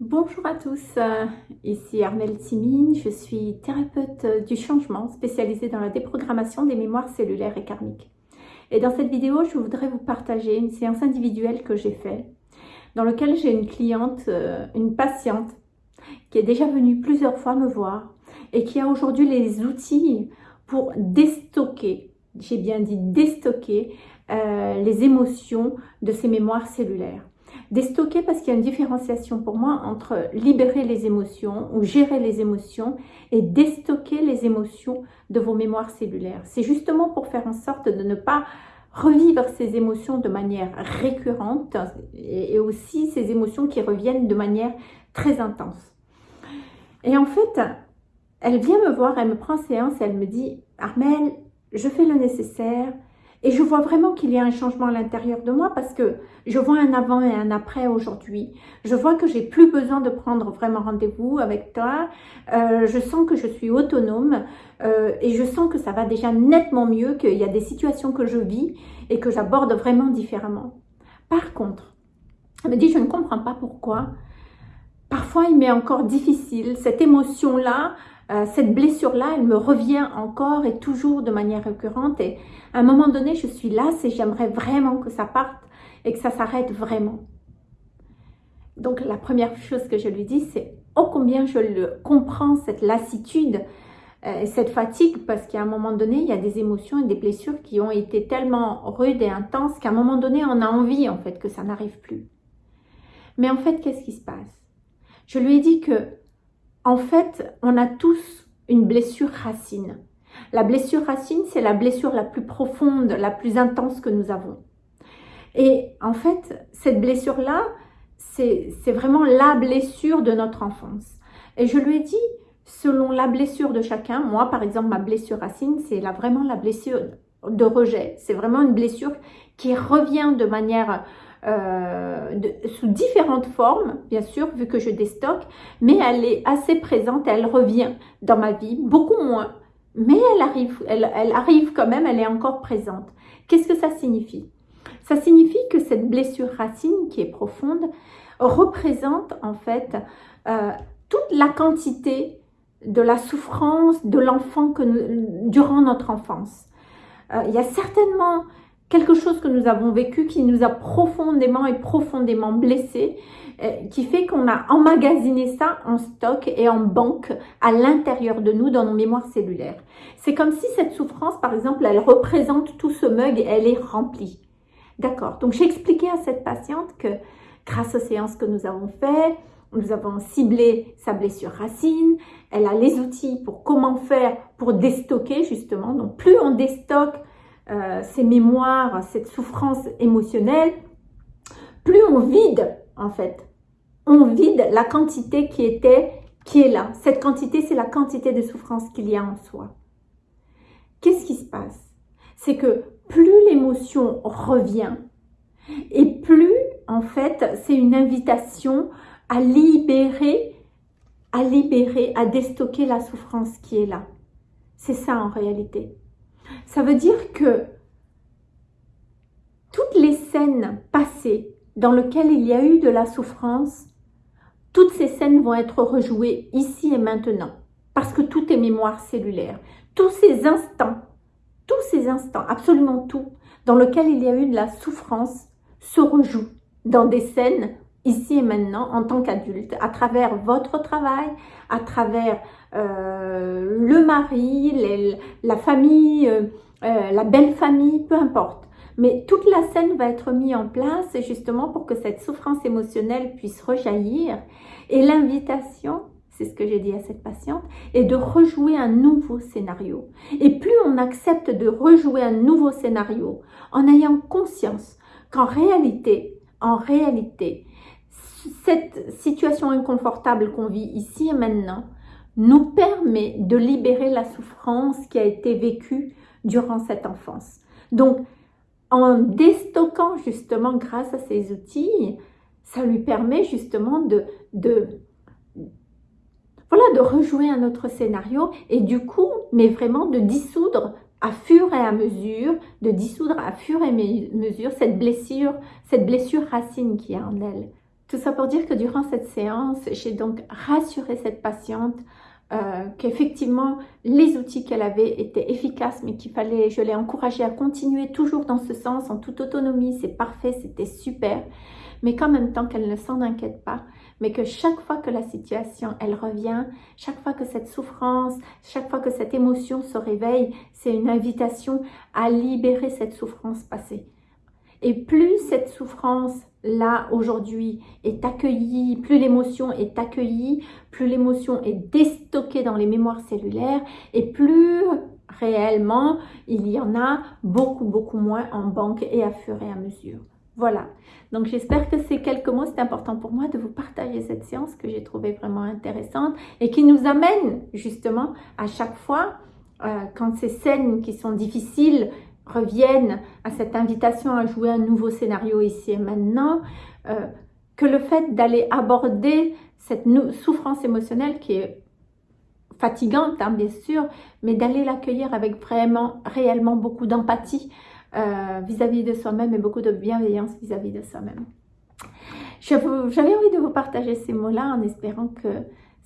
Bonjour à tous, euh, ici Armelle Timine, je suis thérapeute du changement spécialisée dans la déprogrammation des mémoires cellulaires et karmiques. Et dans cette vidéo, je voudrais vous partager une séance individuelle que j'ai faite, dans laquelle j'ai une cliente, euh, une patiente, qui est déjà venue plusieurs fois me voir et qui a aujourd'hui les outils pour déstocker, j'ai bien dit déstocker, euh, les émotions de ses mémoires cellulaires. Déstocker parce qu'il y a une différenciation pour moi entre libérer les émotions ou gérer les émotions et déstocker les émotions de vos mémoires cellulaires. C'est justement pour faire en sorte de ne pas revivre ces émotions de manière récurrente et aussi ces émotions qui reviennent de manière très intense. Et en fait, elle vient me voir, elle me prend séance, elle me dit « Armel, je fais le nécessaire, et je vois vraiment qu'il y a un changement à l'intérieur de moi parce que je vois un avant et un après aujourd'hui. Je vois que j'ai plus besoin de prendre vraiment rendez-vous avec toi. Euh, je sens que je suis autonome euh, et je sens que ça va déjà nettement mieux, qu'il y a des situations que je vis et que j'aborde vraiment différemment. Par contre, elle me dit, je ne comprends pas pourquoi. Parfois, il m'est encore difficile, cette émotion-là, cette blessure-là, elle me revient encore et toujours de manière récurrente. Et à un moment donné, je suis là, et j'aimerais vraiment que ça parte et que ça s'arrête vraiment. Donc la première chose que je lui dis, c'est oh combien je le comprends, cette lassitude, euh, cette fatigue, parce qu'à un moment donné, il y a des émotions et des blessures qui ont été tellement rudes et intenses qu'à un moment donné, on a envie en fait que ça n'arrive plus. Mais en fait, qu'est-ce qui se passe? Je lui ai dit que en fait, on a tous une blessure racine. La blessure racine, c'est la blessure la plus profonde, la plus intense que nous avons. Et en fait, cette blessure-là, c'est vraiment la blessure de notre enfance. Et je lui ai dit, selon la blessure de chacun, moi par exemple, ma blessure racine, c'est vraiment la blessure de rejet. C'est vraiment une blessure qui revient de manière euh, sous différentes formes, bien sûr, vu que je déstocke, mais elle est assez présente, elle revient dans ma vie, beaucoup moins, mais elle arrive, elle, arrive quand même, elle est encore présente. Qu'est-ce que ça signifie? Ça signifie que cette blessure racine qui est profonde représente en fait euh, toute la quantité de la souffrance de l'enfant durant notre enfance. Euh, il y a certainement quelque chose que nous avons vécu qui nous a profondément et profondément blessés, euh, qui fait qu'on a emmagasiné ça en stock et en banque à l'intérieur de nous, dans nos mémoires cellulaires. C'est comme si cette souffrance, par exemple, elle représente tout ce mug et elle est remplie. D'accord Donc, j'ai expliqué à cette patiente que grâce aux séances que nous avons faites, nous avons ciblé sa blessure racine, elle a les outils pour comment faire pour déstocker justement. Donc, plus on déstocke, euh, ces mémoires, cette souffrance émotionnelle, plus on vide en fait. On vide la quantité qui était, qui est là. Cette quantité, c'est la quantité de souffrance qu'il y a en soi. Qu'est-ce qui se passe? C'est que plus l'émotion revient et plus en fait c'est une invitation à libérer, à libérer, à déstocker la souffrance qui est là. C'est ça en réalité. Ça veut dire que toutes les scènes passées dans lesquelles il y a eu de la souffrance, toutes ces scènes vont être rejouées ici et maintenant. Parce que tout est mémoire cellulaire. Tous ces instants, tous ces instants, absolument tout, dans lesquels il y a eu de la souffrance, se rejouent dans des scènes ici et maintenant en tant qu'adulte, à travers votre travail, à travers euh, le mari, la famille, euh, euh, la belle famille, peu importe. Mais toute la scène va être mise en place justement pour que cette souffrance émotionnelle puisse rejaillir. Et l'invitation, c'est ce que j'ai dit à cette patiente, est de rejouer un nouveau scénario. Et plus on accepte de rejouer un nouveau scénario en ayant conscience qu'en réalité, en réalité, cette situation inconfortable qu'on vit ici et maintenant nous permet de libérer la souffrance qui a été vécue durant cette enfance. Donc, en déstockant justement grâce à ces outils, ça lui permet justement de, voilà, de rejouer un autre scénario et du coup, mais vraiment de dissoudre à fur et à mesure, de dissoudre à fur et à mesure cette blessure, cette blessure racine qui est en elle. Tout ça pour dire que durant cette séance, j'ai donc rassuré cette patiente euh, qu'effectivement les outils qu'elle avait étaient efficaces mais qu'il fallait, je l'ai encouragée à continuer toujours dans ce sens en toute autonomie, c'est parfait, c'était super mais qu'en même temps qu'elle ne s'en inquiète pas, mais que chaque fois que la situation, elle revient, chaque fois que cette souffrance, chaque fois que cette émotion se réveille, c'est une invitation à libérer cette souffrance passée. Et plus cette souffrance là aujourd'hui est accueillie, plus l'émotion est accueillie, plus l'émotion est déstockée dans les mémoires cellulaires et plus réellement il y en a beaucoup beaucoup moins en banque et à fur et à mesure. Voilà, donc j'espère que ces quelques mots, c'est important pour moi de vous partager cette séance que j'ai trouvée vraiment intéressante et qui nous amène justement à chaque fois, euh, quand ces scènes qui sont difficiles reviennent à cette invitation à jouer un nouveau scénario ici et maintenant, euh, que le fait d'aller aborder cette souffrance émotionnelle qui est fatigante, hein, bien sûr, mais d'aller l'accueillir avec vraiment, réellement beaucoup d'empathie euh, vis-à-vis de soi-même et beaucoup de bienveillance vis-à-vis -vis de soi-même. J'avais envie de vous partager ces mots-là en espérant que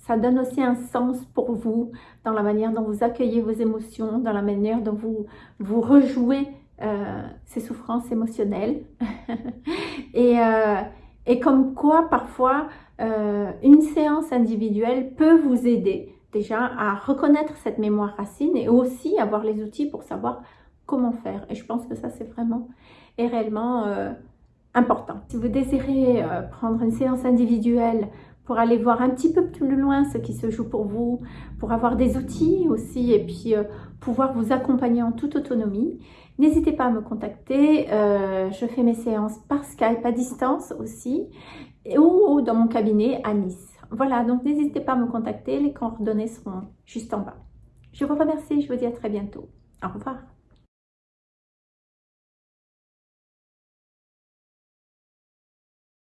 ça donne aussi un sens pour vous dans la manière dont vous accueillez vos émotions, dans la manière dont vous, vous rejouez euh, ces souffrances émotionnelles. et, euh, et, comme quoi, parfois, euh, une séance individuelle peut vous aider déjà à reconnaître cette mémoire racine et aussi avoir les outils pour savoir comment faire. Et je pense que ça, c'est vraiment et réellement important. Si vous désirez prendre une séance individuelle pour aller voir un petit peu plus loin ce qui se joue pour vous, pour avoir des outils aussi et puis euh, pouvoir vous accompagner en toute autonomie. N'hésitez pas à me contacter, euh, je fais mes séances par Skype à distance aussi ou dans mon cabinet à Nice. Voilà, donc n'hésitez pas à me contacter, les coordonnées seront juste en bas. Je vous remercie, je vous dis à très bientôt. Au revoir.